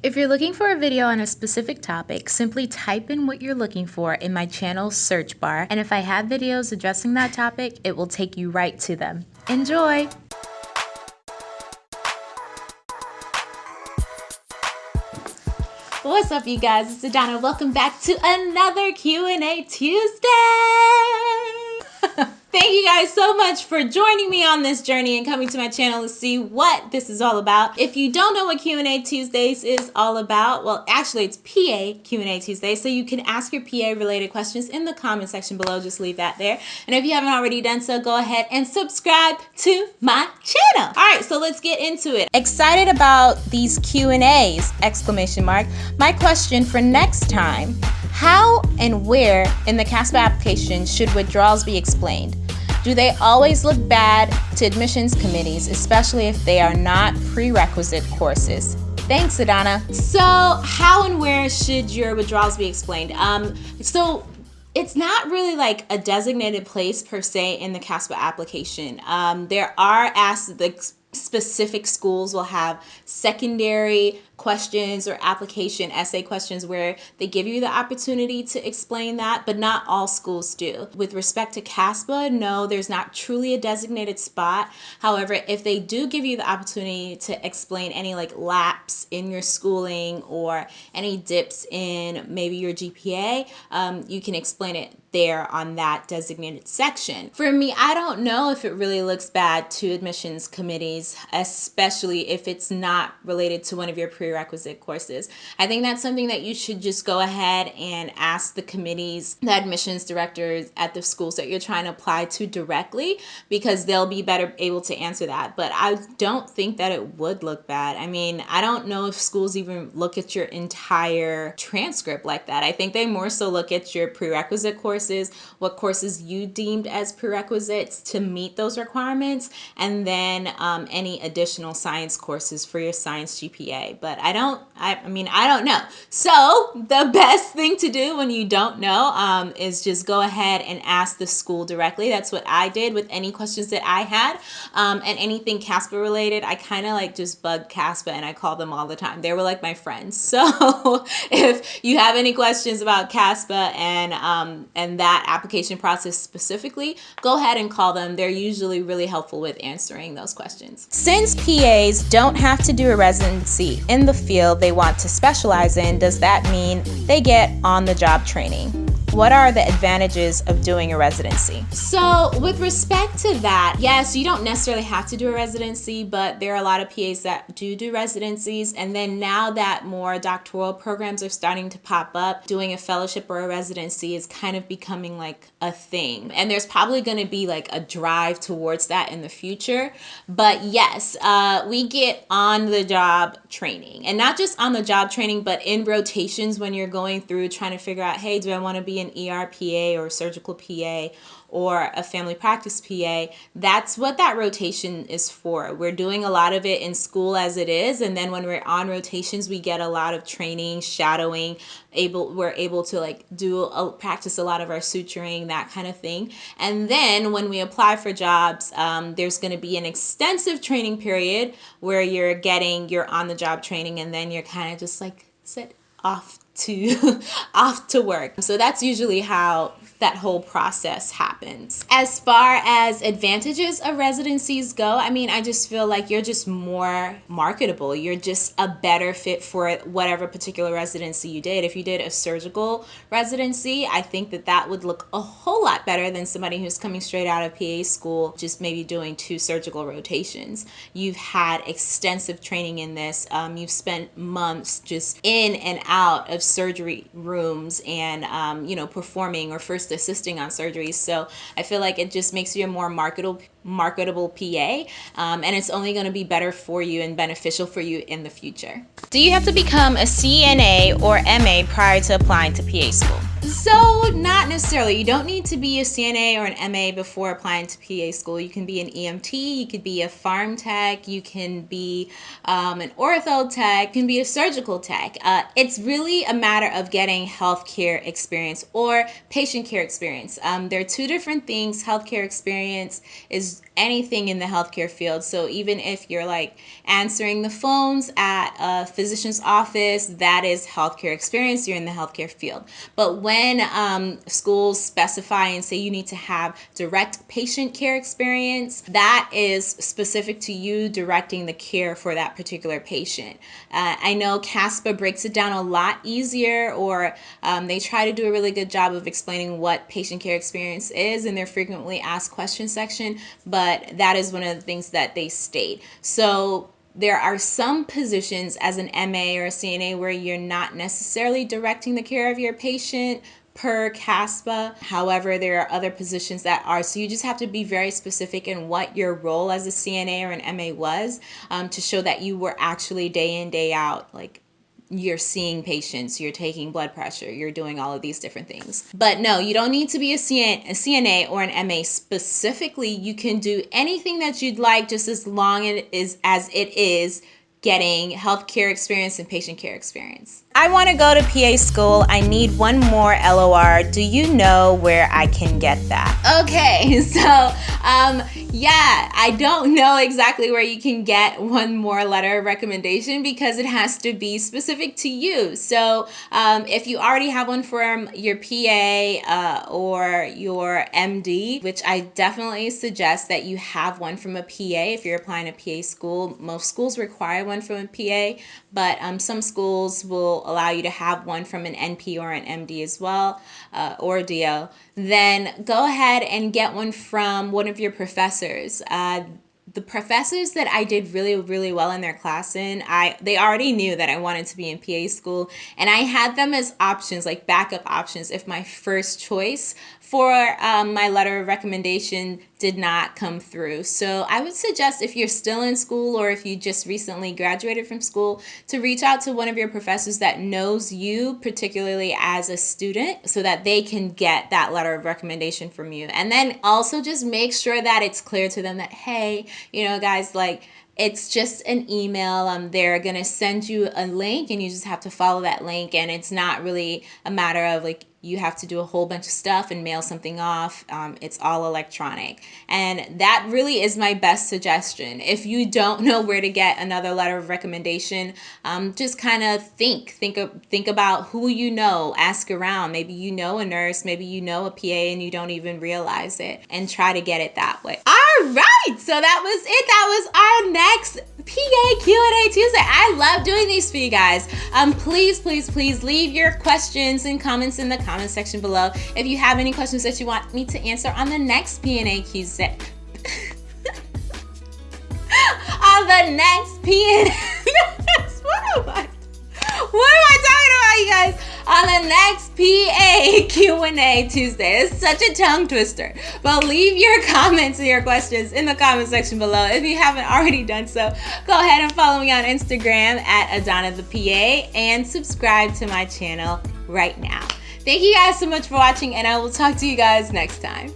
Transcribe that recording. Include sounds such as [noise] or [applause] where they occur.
If you're looking for a video on a specific topic, simply type in what you're looking for in my channel's search bar, and if I have videos addressing that topic, it will take you right to them. Enjoy! What's up, you guys? It's Adana. Welcome back to another Q&A Tuesday! Thank you guys so much for joining me on this journey and coming to my channel to see what this is all about. If you don't know what Q&A Tuesdays is all about, well, actually it's PA Q&A Tuesday, so you can ask your PA related questions in the comment section below. Just leave that there. And if you haven't already done so, go ahead and subscribe to my channel. All right, so let's get into it. Excited about these Q&As, exclamation mark. My question for next time, how and where in the CASPA application should withdrawals be explained? Do they always look bad to admissions committees, especially if they are not prerequisite courses? Thanks, Adana. So how and where should your withdrawals be explained? Um, so it's not really like a designated place per se in the CASPA application. Um, there are asked the specific schools will have secondary questions or application essay questions where they give you the opportunity to explain that, but not all schools do. With respect to CASPA, no, there's not truly a designated spot. However, if they do give you the opportunity to explain any like lapse in your schooling or any dips in maybe your GPA, um, you can explain it there on that designated section. For me, I don't know if it really looks bad to admissions committees, especially if it's not related to one of your prerequisite courses. I think that's something that you should just go ahead and ask the committees, the admissions directors at the schools that you're trying to apply to directly because they'll be better able to answer that. But I don't think that it would look bad. I mean, I don't know if schools even look at your entire transcript like that. I think they more so look at your prerequisite courses, what courses you deemed as prerequisites to meet those requirements, and then um, any additional science courses for your science GPA. But I don't, I, I, mean, I don't know. So the best thing to do when you don't know um, is just go ahead and ask the school directly. That's what I did with any questions that I had um, and anything CASPA related. I kind of like just bug CASPA and I call them all the time. They were like my friends. [laughs] So if you have any questions about CASPA and, um, and that application process specifically, go ahead and call them. They're usually really helpful with answering those questions. Since PAs don't have to do a residency in the field they want to specialize in, does that mean they get on-the-job training? What are the advantages of doing a residency? So with respect to that, yes, you don't necessarily have to do a residency, but there are a lot of PAs that do do residencies. And then now that more doctoral programs are starting to pop up, doing a fellowship or a residency is kind of becoming like a thing. And there's probably gonna be like a drive towards that in the future. But yes, uh, we get on the job training and not just on the job training, but in rotations when you're going through trying to figure out, hey, do I wanna be an ERPA or surgical PA or a family practice PA, that's what that rotation is for. We're doing a lot of it in school as it is, and then when we're on rotations, we get a lot of training, shadowing, able we're able to like do a, practice a lot of our suturing, that kind of thing. And then when we apply for jobs, um, there's going to be an extensive training period where you're getting your on-the-job training, and then you're kind of just like sit off to [laughs] off to work. So that's usually how that whole process happens. As far as advantages of residencies go, I mean, I just feel like you're just more marketable. You're just a better fit for whatever particular residency you did. If you did a surgical residency, I think that that would look a whole lot better than somebody who's coming straight out of PA school, just maybe doing two surgical rotations. You've had extensive training in this. Um, you've spent months just in and out of surgery rooms and, um, you know, performing or first assisting on surgeries. So I feel like it just makes you a more marketable marketable PA um, and it's only going to be better for you and beneficial for you in the future. Do you have to become a CNA or MA prior to applying to PA school? So, not necessarily. You don't need to be a CNA or an MA before applying to PA school. You can be an EMT, you could be a pharm tech, you can be um, an ortho tech, you can be a surgical tech. Uh, it's really a matter of getting healthcare experience or patient care experience. Um, there are two different things. Healthcare experience is anything in the healthcare field. So, even if you're like answering the phones at a physician's office, that is healthcare experience. You're in the healthcare field. But when um, schools specify and say you need to have direct patient care experience, that is specific to you directing the care for that particular patient. Uh, I know CASPA breaks it down a lot easier, or um, they try to do a really good job of explaining what patient care experience is in their frequently asked questions section, but that is one of the things that they state. So there are some positions as an MA or a CNA where you're not necessarily directing the care of your patient per CASPA. However, there are other positions that are. So you just have to be very specific in what your role as a CNA or an MA was um, to show that you were actually day in, day out, like you're seeing patients, you're taking blood pressure, you're doing all of these different things. But no, you don't need to be a, CN, a CNA or an MA specifically. You can do anything that you'd like just as long as, as it is getting healthcare experience and patient care experience. I want to go to PA school. I need one more LOR. Do you know where I can get that? Okay, [laughs] so um, yeah, I don't know exactly where you can get one more letter of recommendation because it has to be specific to you. So um, if you already have one from your PA uh, or your MD, which I definitely suggest that you have one from a PA if you're applying to PA school. Most schools require one from a PA, but um, some schools will allow you to have one from an NP or an MD as well, uh, or DO, then go ahead and get one from one of your professors. Uh, the professors that I did really really well in their class in I they already knew that I wanted to be in PA school and I had them as options like backup options if my first choice for um, my letter of recommendation did not come through. So I would suggest if you're still in school or if you just recently graduated from school to reach out to one of your professors that knows you, particularly as a student, so that they can get that letter of recommendation from you. And then also just make sure that it's clear to them that, hey, you know, guys, like, it's just an email. Um, they're going to send you a link and you just have to follow that link. And it's not really a matter of like you have to do a whole bunch of stuff and mail something off. Um, it's all electronic. And that really is my best suggestion. If you don't know where to get another letter of recommendation, um, just kind of think, think, think about who you know, ask around. Maybe you know a nurse, maybe you know a PA and you don't even realize it and try to get it that way. All right, so that was it. That was our next PA Q&A Tuesday. I love doing these for you guys. Um, please, please, please leave your questions and comments in the comment section below. If you have any questions that you want me to answer on the next PA Tuesday. [laughs] on the next PA. [laughs] what? What am I talking about, you guys? on the next PA Q&A Tuesday. It's such a tongue twister. But leave your comments and your questions in the comment section below. If you haven't already done so, go ahead and follow me on Instagram at Adana the PA and subscribe to my channel right now. Thank you guys so much for watching and I will talk to you guys next time.